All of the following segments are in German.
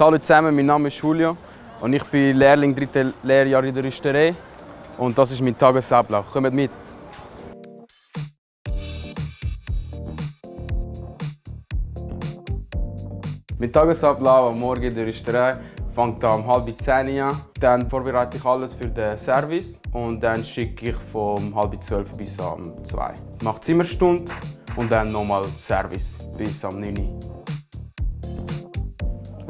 Hallo zusammen, mein Name ist Julio und ich bin Lehrling dritte Lehrjahr in der Rüsterei und das ist mein Tagesablauf. Kommt mit! Mein Tagesablauf am Morgen in der Rüsterei fängt um halb zehn an. Dann vorbereite ich alles für den Service und dann schicke ich von halb zwölf bis um zwei. Ich mache Zimmerstunde und dann nochmal Service bis am 9 Uhr.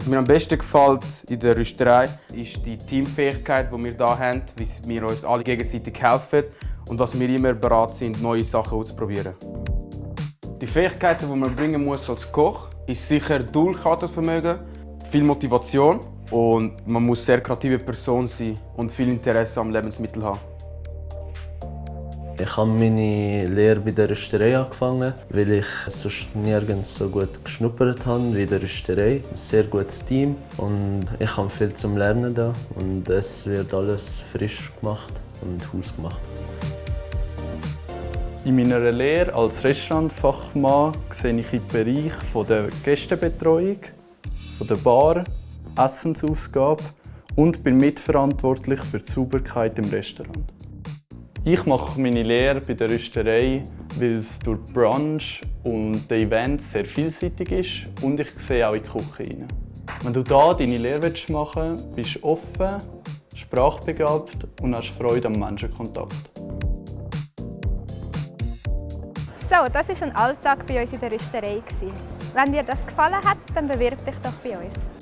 Was mir am besten gefällt in der Rüsterei ist die Teamfähigkeit, die wir hier haben, wie wir uns alle gegenseitig helfen und dass wir immer bereit sind, neue Sachen auszuprobieren. Die Fähigkeiten, die man bringen muss als Koch, ist sicher Durchhaltevermögen, viel Motivation und man muss sehr kreative Person sein und viel Interesse am Lebensmittel haben. Ich habe meine Lehre bei der Rüsterei angefangen, weil ich sonst nirgends so gut geschnuppert habe wie in der Rüsterei. Ein sehr gutes Team und ich habe viel zum Lernen da und es wird alles frisch gemacht und hausgemacht. In meiner Lehre als Restaurantfachmann sehe ich den Bereich der Gästebetreuung, der Bar, Essensausgabe und bin mitverantwortlich für die Sauberkeit im Restaurant. Ich mache meine Lehre bei der Rüsterei, weil es durch die Branche und die Events sehr vielseitig ist und ich sehe auch in die Küche rein. Wenn du hier deine Lehre machen willst, bist du offen, sprachbegabt und hast Freude am Menschenkontakt. So, das war ein Alltag bei uns in der Rüsterei. Wenn dir das gefallen hat, dann bewirb dich doch bei uns.